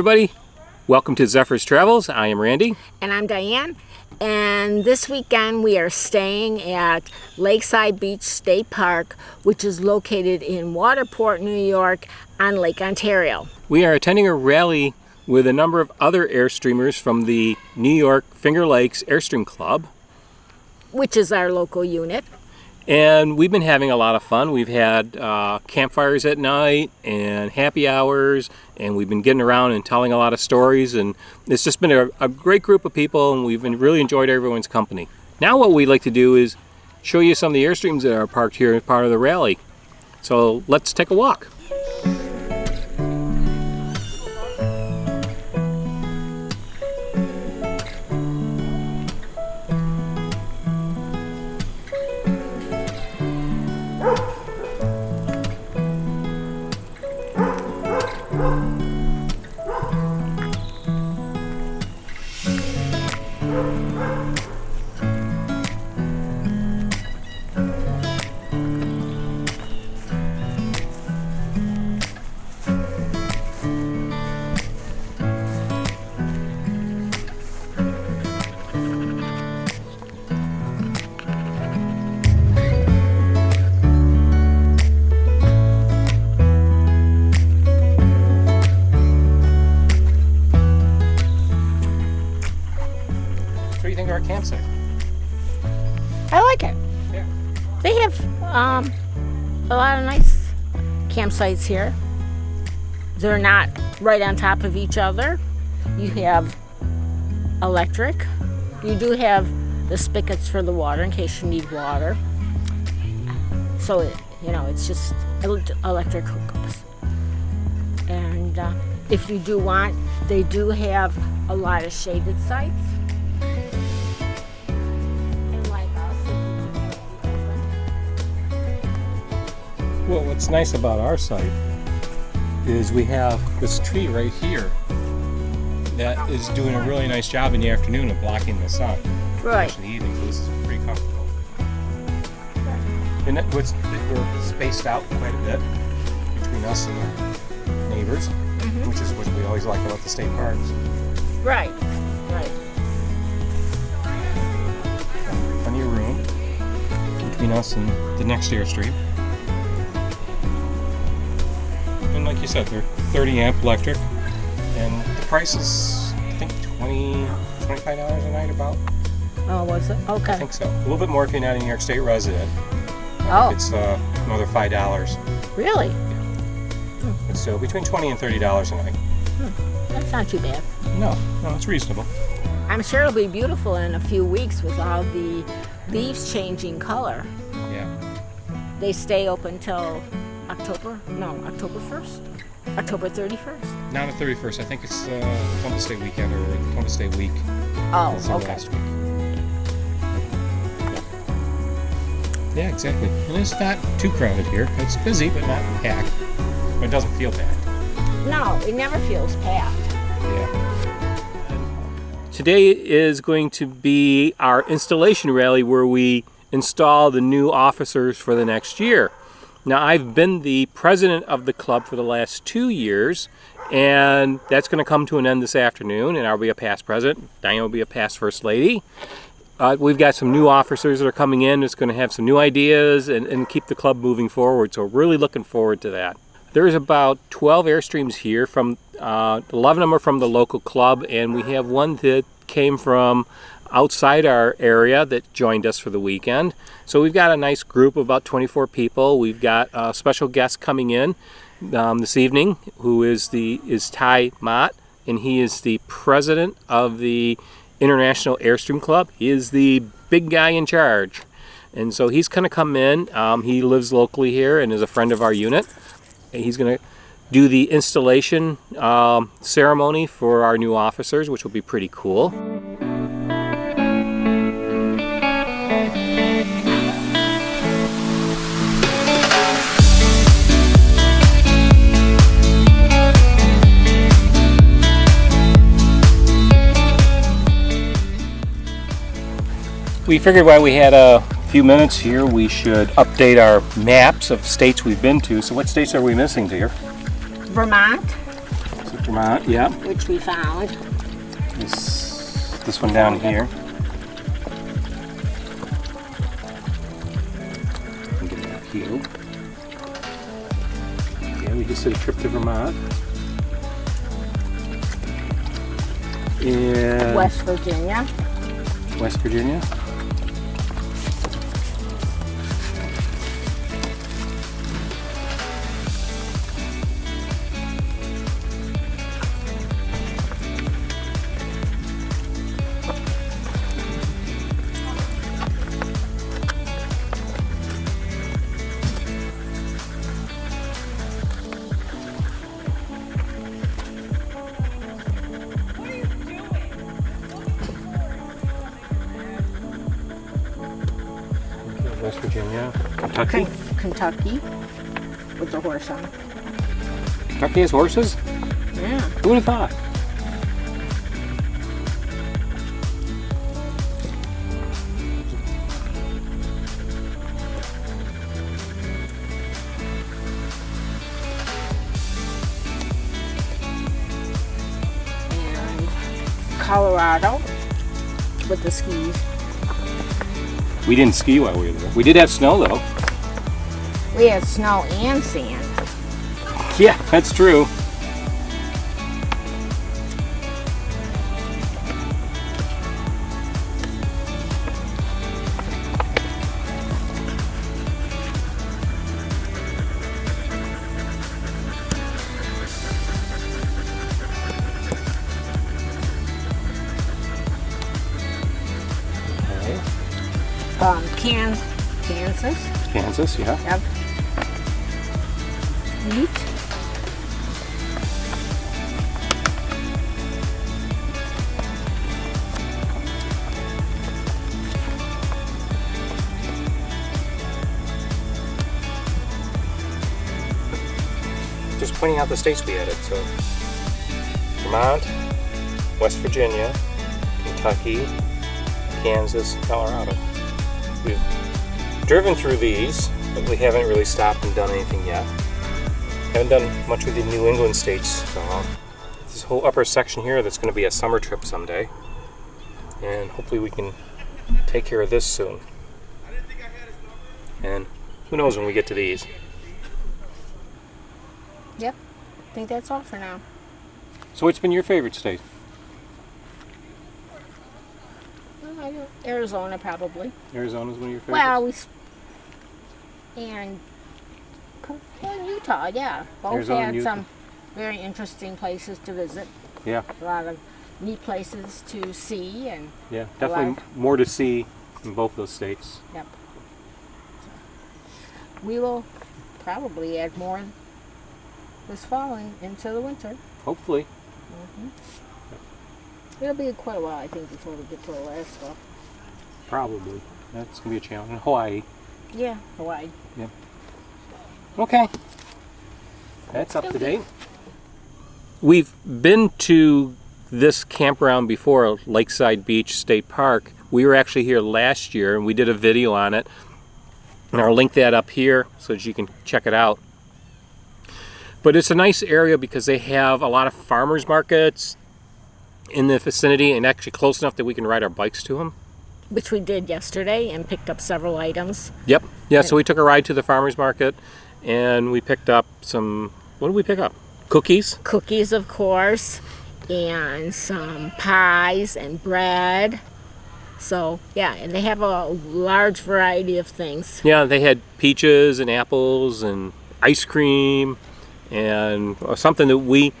everybody. Welcome to Zephyrs Travels. I am Randy. And I'm Diane. And this weekend we are staying at Lakeside Beach State Park, which is located in Waterport, New York on Lake Ontario. We are attending a rally with a number of other Airstreamers from the New York Finger Lakes Airstream Club. Which is our local unit. And we've been having a lot of fun. We've had uh, campfires at night and happy hours, and we've been getting around and telling a lot of stories. And it's just been a, a great group of people, and we've really enjoyed everyone's company. Now, what we'd like to do is show you some of the Airstreams that are parked here as part of the rally. So let's take a walk. Our campsite. I like it. Yeah. They have um, a lot of nice campsites here. They're not right on top of each other. You have electric. You do have the spigots for the water in case you need water. So, it, you know, it's just electric hookups. And uh, if you do want, they do have a lot of shaded sites. Well, what's nice about our site is we have this tree right here that is doing a really nice job in the afternoon of blocking the sun. Right. In the evening, so this is pretty comfortable. And what's, we're spaced out quite a bit between us and our neighbors, mm -hmm. which is what we always like about the state parks. Right, right. Plenty of room between us and the next airstream. Like you said, they're 30 amp electric, and the price is, I think, 20 $25 a night about. Oh, was it? Okay. I think so. A little bit more if you're not a New York State resident. Oh. It's uh, another $5. Really? Yeah. Hmm. Still between 20 and $30 a night. Hmm. That's not too bad. No, no, it's reasonable. I'm sure it'll be beautiful in a few weeks with all the leaves changing color. Yeah. They stay open till October, no, October 1st? October 31st? Not the 31st. I think it's uh, Columbus Day weekend or Columbus Day week. Oh, it's okay. Last week. Yeah, exactly. And it's not too crowded here. It's busy, but not packed. But it doesn't feel packed. No, it never feels packed. Yeah. Today is going to be our installation rally where we install the new officers for the next year. Now I've been the president of the club for the last two years and that's going to come to an end this afternoon and I'll be a past president. Diane will be a past first lady. Uh, we've got some new officers that are coming in that's going to have some new ideas and, and keep the club moving forward so really looking forward to that. There's about 12 Airstreams here from uh, 11 of them are from the local club and we have one that came from outside our area that joined us for the weekend. So we've got a nice group of about 24 people. We've got a special guest coming in um, this evening who is the is Ty Mott and he is the president of the International Airstream Club. He is the big guy in charge. And so he's going to come in. Um, he lives locally here and is a friend of our unit. And he's going to do the installation um, ceremony for our new officers, which will be pretty cool. We figured while we had a few minutes here, we should update our maps of states we've been to. So what states are we missing, dear? Vermont. So Vermont, yeah. which we found. This, this one down here. Get it up here. Yeah, we just did a trip to Vermont. In West Virginia. West Virginia. West Virginia. Kentucky. Ken- Kentucky. With the horse on. Kentucky has horses? Yeah. Who would have thought? And Colorado with the skis. We didn't ski while we were there. We did have snow though. We had snow and sand. Yeah, that's true. Um, Can Kansas. Kansas, yeah. Yep. Neat. Just pointing out the states we added. So Vermont, West Virginia, Kentucky, Kansas, Colorado. We've driven through these, but we haven't really stopped and done anything yet. Haven't done much with the New England states. So uh, this whole upper section here, that's going to be a summer trip someday, and hopefully we can take care of this soon. And who knows when we get to these. Yep. I think that's all for now. So what's been your favorite state? Well, I don't- Arizona probably. Arizona's one of your favorites? Well, we and well, Utah, yeah, both Arizona had some very interesting places to visit. yeah, A lot of neat places to see, and yeah, definitely more to see in both those states. yep. We will probably add more this fall and into the winter. Hopefully. Mm-hmm. It'll be quite a while, I think, before we get to stuff. Probably. That's gonna be a challenge. In Hawaii. Yeah, Hawaii. Yeah. Okay. That's up to date. We've been to this campground before, Lakeside Beach State Park. We were actually here last year and we did a video on it. And I'll link that up here so that you can check it out. But it's a nice area because they have a lot of farmers markets in the vicinity and actually close enough that we can ride our bikes to them. Which we did yesterday and picked up several items. Yep. Yeah, so we took a ride to the farmers market and we picked up some what did we pick up? Cookies. cookies, of course, and some pies and bread. So, yeah, and they have a large variety of things. Yeah, they had peaches and apples and ice cream and something that we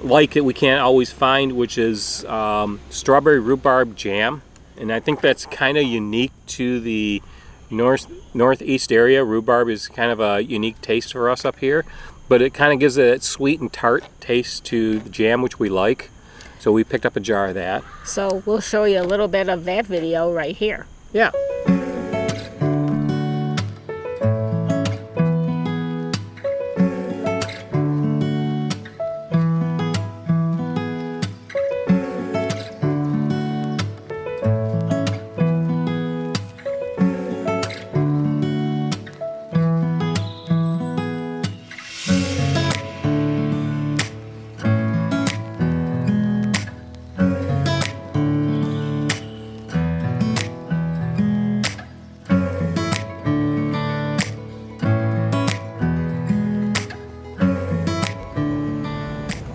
like that we can't always find, which is um, strawberry rhubarb jam. And I think that's kind of unique to the north northeast area. Rhubarb is kind of a unique taste for us up here, but it kind of gives it that sweet and tart taste to the jam, which we like. So we picked up a jar of that. So, we'll show you a little bit of that video right here. Yeah.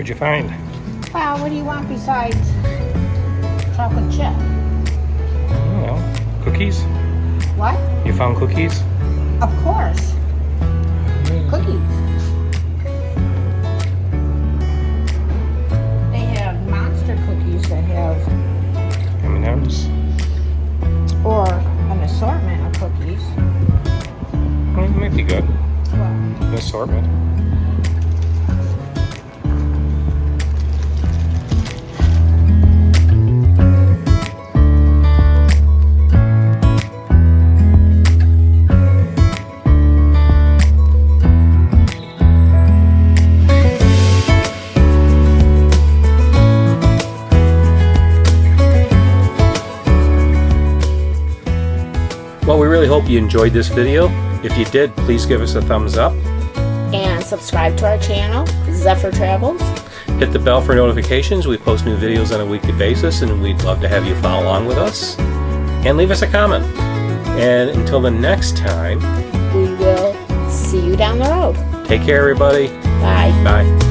What'd you find? Well, what do you want besides chocolate chip? I don't know. Cookies? What? You found cookies? Of course. Mm. Cookies. They have monster cookies that have, M&M's? or an assortment of cookies. Well, it might be good. Well, An assortment. Really hope you enjoyed this video. If you did, please give us a thumbs up. and subscribe to our channel, Zephyr Travels. Hit the bell for notifications. We post new videos on a weekly basis, and we'd love to have you follow along with us. And leave us a comment. And until the next time, We will see you down the road. take care, everybody. Bye. Bye.